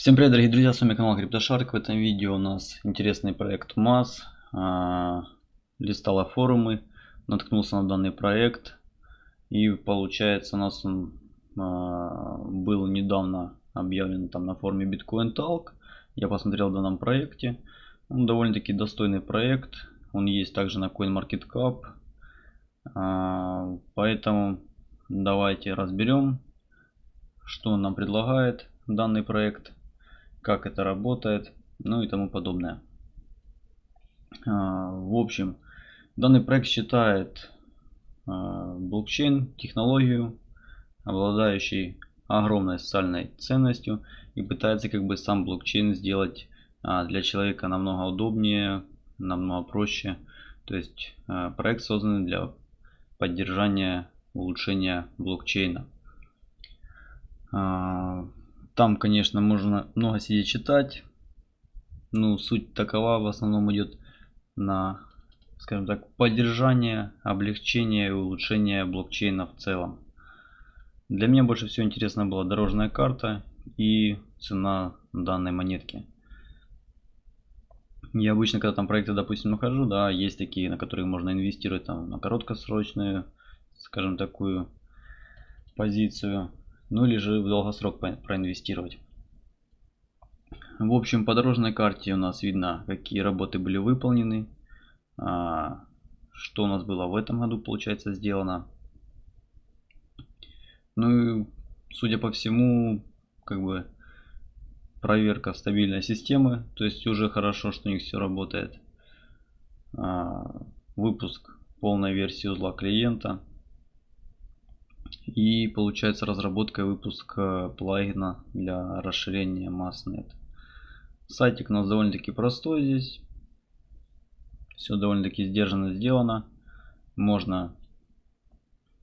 Всем привет, дорогие друзья, с вами канал CryptoShark. В этом видео у нас интересный проект МАС. А, листала форумы, наткнулся на данный проект. И получается у нас он а, был недавно объявлен там на форуме Bitcoin Talk. Я посмотрел в данном проекте. Он довольно-таки достойный проект. Он есть также на CoinMarketCap. А, поэтому давайте разберем, что он нам предлагает данный проект как это работает, ну и тому подобное. А, в общем, данный проект считает а, блокчейн технологию, обладающей огромной социальной ценностью и пытается как бы сам блокчейн сделать а, для человека намного удобнее, намного проще. То есть проект создан для поддержания улучшения блокчейна. Там, конечно, можно много сидеть читать. Ну, суть такова в основном идет на, скажем так, поддержание, облегчение и улучшение блокчейна в целом. Для меня больше всего интересна была дорожная карта и цена данной монетки. Я обычно, когда там проекты, допустим, нахожу, да, есть такие, на которые можно инвестировать там на короткосрочную, скажем, такую позицию ну или же в долгосрок проинвестировать. В общем, по дорожной карте у нас видно, какие работы были выполнены, а, что у нас было в этом году, получается, сделано. Ну и, судя по всему, как бы проверка стабильной системы, то есть уже хорошо, что у них все работает. А, выпуск полной версии узла клиента. И получается разработка и выпуск плагина для расширения MassNet. Сайтик у нас довольно-таки простой здесь. Все довольно-таки сдержанно сделано. Можно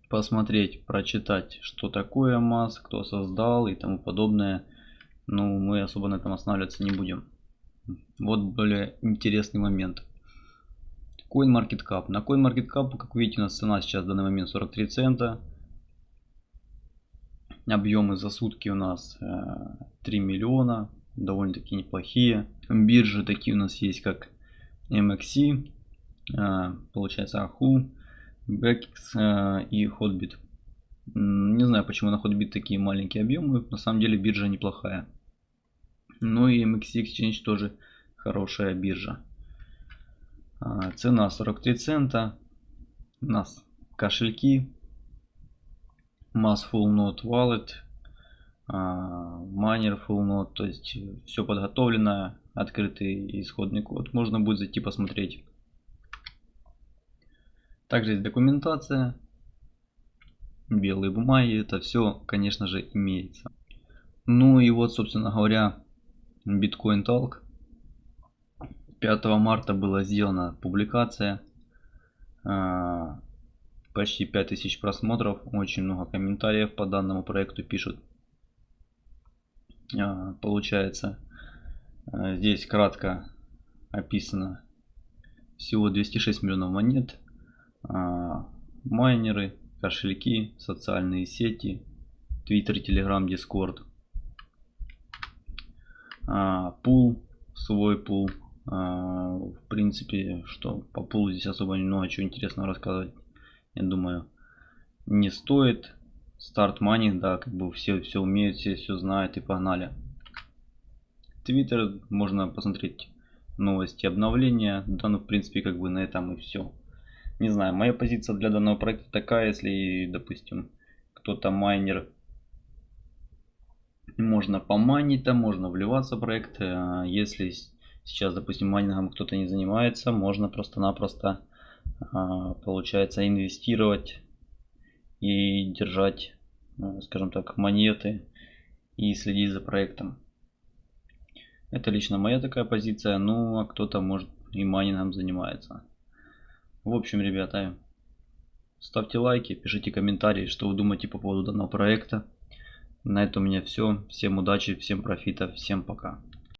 посмотреть, прочитать, что такое MAS, кто создал и тому подобное. Ну, мы особо на этом останавливаться не будем. Вот более интересный момент. CoinMarketCap. На CoinMarketCap, как видите, у нас цена сейчас в данный момент 43 цента. Объемы за сутки у нас 3 э, миллиона, довольно-таки неплохие. Биржи такие у нас есть, как MXC, э, получается AHU, BEX э, и Hotbit. Не знаю, почему на Hotbit такие маленькие объемы, на самом деле биржа неплохая. Ну и MXC Exchange тоже хорошая биржа. Цена 43 цента. У нас кошельки mass full node wallet, miner а, full node, то есть все подготовлено, открытый исходный код. Можно будет зайти посмотреть. Также есть документация, белые бумаги, это все, конечно же, имеется. Ну и вот, собственно говоря, Bitcoin Talk. 5 марта была сделана публикация. Почти 5000 просмотров, очень много комментариев по данному проекту пишут. А, получается, а, здесь кратко описано всего 206 миллионов монет, а, майнеры, кошельки, социальные сети, Twitter, Telegram, Discord, пул, свой пул. В принципе, что по пулу здесь особо немного чего интересного рассказывать я думаю, не стоит. Старт Money, да, как бы все все умеют, все все знают и погнали. Твиттер можно посмотреть новости, обновления. Да, ну в принципе как бы на этом и все. Не знаю, моя позиция для данного проекта такая, если, допустим, кто-то майнер, можно поманить там, можно вливаться в проект. А если сейчас, допустим, майнингом кто-то не занимается, можно просто-напросто получается инвестировать и держать, ну, скажем так, монеты и следить за проектом. Это лично моя такая позиция, ну а кто-то может и майнингом занимается. В общем, ребята, ставьте лайки, пишите комментарии, что вы думаете по поводу данного проекта. На этом у меня все. Всем удачи, всем профита, всем пока.